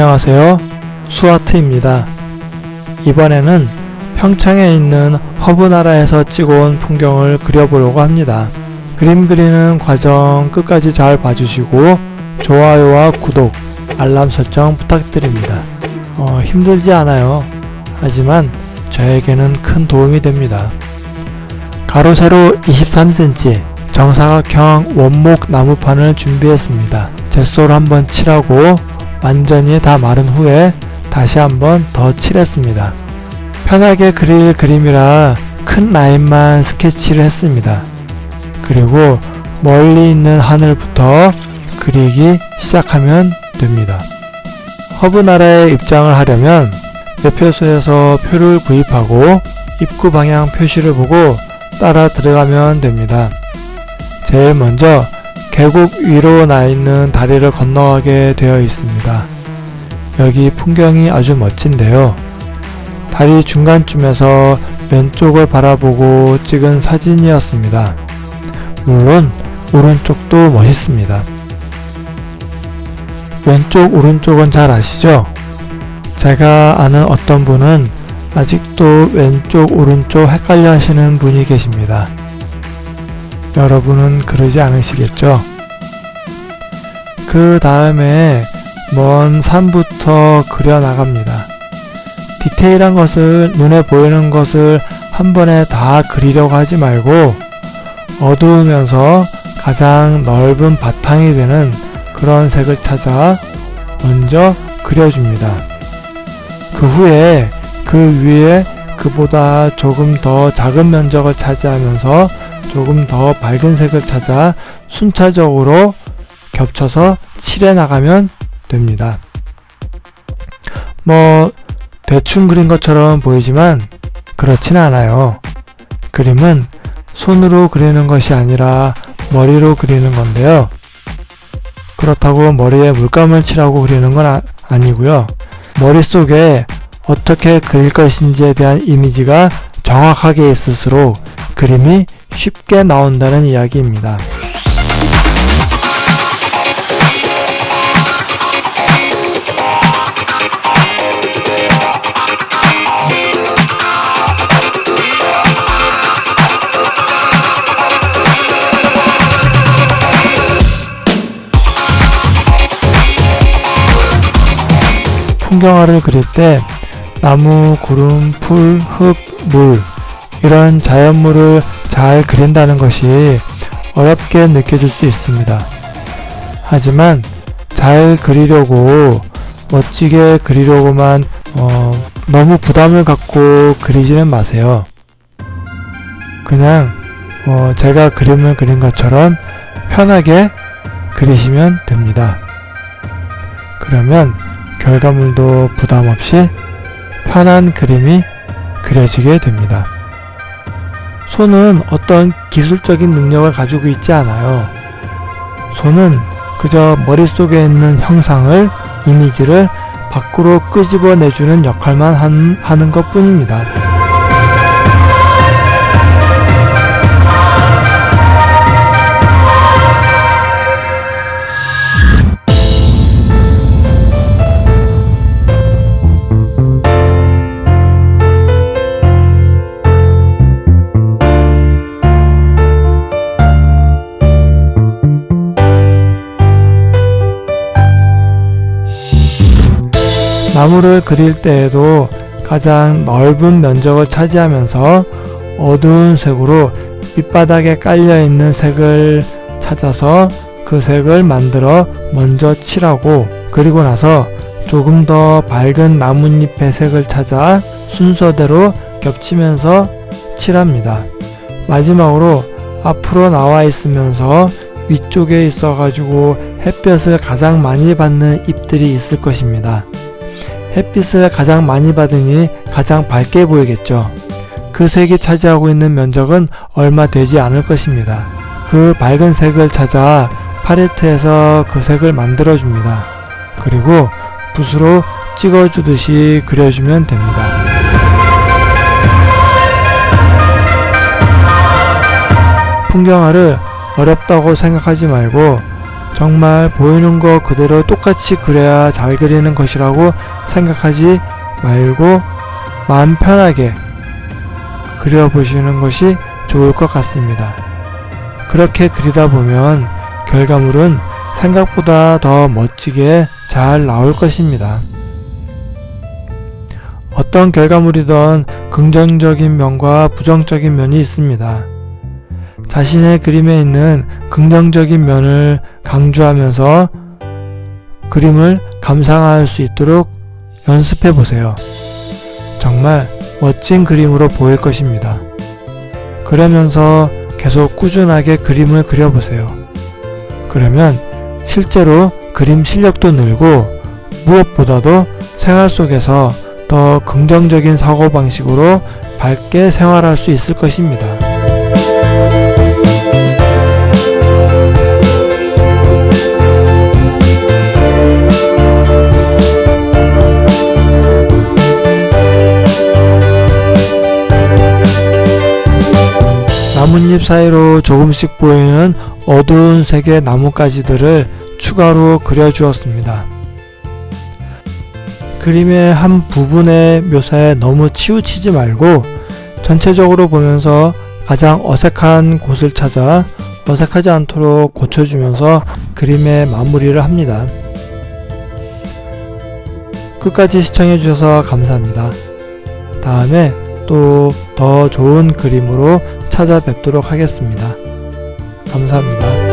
안녕하세요. 수아트입니다. 이번에는 평창에 있는 허브나라에서 찍어온 풍경을 그려보려고 합니다. 그림 그리는 과정 끝까지 잘 봐주시고 좋아요와 구독, 알람 설정 부탁드립니다. 어, 힘들지 않아요. 하지만 저에게는 큰 도움이 됩니다. 가로 세로 23cm 정사각형 원목 나무판을 준비했습니다. 젯소를 한번 칠하고 완전히 다 마른 후에 다시 한번 더 칠했습니다. 편하게 그릴 그림이라 큰 라인만 스케치를 했습니다. 그리고 멀리 있는 하늘부터 그리기 시작하면 됩니다. 허브나라에 입장을 하려면 매표소에서 표를 구입하고 입구 방향 표시를 보고 따라 들어가면 됩니다. 제일 먼저 계곡 위로 나 있는 다리를 건너가게 되어 있습니다. 여기 풍경이 아주 멋진데요. 다리 중간쯤에서 왼쪽을 바라보고 찍은 사진이었습니다. 물론 오른쪽도 멋있습니다. 왼쪽 오른쪽은 잘 아시죠? 제가 아는 어떤 분은 아직도 왼쪽 오른쪽 헷갈려 하시는 분이 계십니다. 여러분은 그러지 않으시겠죠? 그 다음에 먼 산부터 그려나갑니다. 디테일한 것을 눈에 보이는 것을 한 번에 다 그리려고 하지 말고 어두우면서 가장 넓은 바탕이 되는 그런 색을 찾아 먼저 그려줍니다. 그 후에 그 위에 그보다 조금 더 작은 면적을 차지하면서 조금 더 밝은 색을 찾아 순차적으로 겹쳐서 칠해 나가면 됩니다. 뭐 대충 그린 것처럼 보이지만 그렇진 않아요. 그림은 손으로 그리는 것이 아니라 머리로 그리는 건데요. 그렇다고 머리에 물감을 칠하고 그리는 건 아, 아니고요. 머릿속에 어떻게 그릴 것인지에 대한 이미지가 정확하게 있을수록 그림이 쉽게 나온다는 이야기입니다. 풍경화를 그릴 때 나무, 구름, 풀, 흙, 물 이런 자연물을 잘 그린다는 것이 어렵게 느껴질 수 있습니다. 하지만 잘 그리려고 멋지게 그리려고만 어, 너무 부담을 갖고 그리지는 마세요. 그냥 어, 제가 그림을 그린 것처럼 편하게 그리시면 됩니다. 그러면 결과물도 부담 없이 편한 그림이 그려지게 됩니다. 손은 어떤 기술적인 능력을 가지고 있지 않아요. 손은 그저 머릿속에 있는 형상을, 이미지를 밖으로 끄집어내주는 역할만 한, 하는 것 뿐입니다. 나무를 그릴 때에도 가장 넓은 면적을 차지하면서 어두운 색으로 밑바닥에 깔려있는 색을 찾아서 그 색을 만들어 먼저 칠하고 그리고 나서 조금 더 밝은 나뭇잎의 색을 찾아 순서대로 겹치면서 칠합니다. 마지막으로 앞으로 나와 있으면서 위쪽에 있어 가지고 햇볕을 가장 많이 받는 잎들이 있을 것입니다. 햇빛을 가장 많이 받으니 가장 밝게 보이겠죠. 그 색이 차지하고 있는 면적은 얼마 되지 않을 것입니다. 그 밝은 색을 찾아 팔레트에서 그 색을 만들어 줍니다. 그리고 붓으로 찍어주듯이 그려주면 됩니다. 풍경화를 어렵다고 생각하지 말고 정말 보이는 거 그대로 똑같이 그려야 잘 그리는 것이라고 생각하지 말고 마음 편하게 그려보시는 것이 좋을 것 같습니다. 그렇게 그리다 보면 결과물은 생각보다 더 멋지게 잘 나올 것입니다. 어떤 결과물이든 긍정적인 면과 부정적인 면이 있습니다. 자신의 그림에 있는 긍정적인 면을 강조하면서 그림을 감상할 수 있도록 연습해 보세요. 정말 멋진 그림으로 보일 것입니다. 그러면서 계속 꾸준하게 그림을 그려보세요. 그러면 실제로 그림 실력도 늘고 무엇보다도 생활 속에서 더 긍정적인 사고방식으로 밝게 생활할 수 있을 것입니다. 잎 사이로 조금씩 보이는 어두운 색의 나뭇가지들을 추가로 그려주었습니다. 그림의 한 부분의 묘사에 너무 치우치지 말고 전체적으로 보면서 가장 어색한 곳을 찾아 어색하지 않도록 고쳐주면서 그림의 마무리를 합니다. 끝까지 시청해주셔서 감사합니다. 다음에 또 더 좋은 그림으로 찾아뵙도록 하겠습니다. 감사합니다.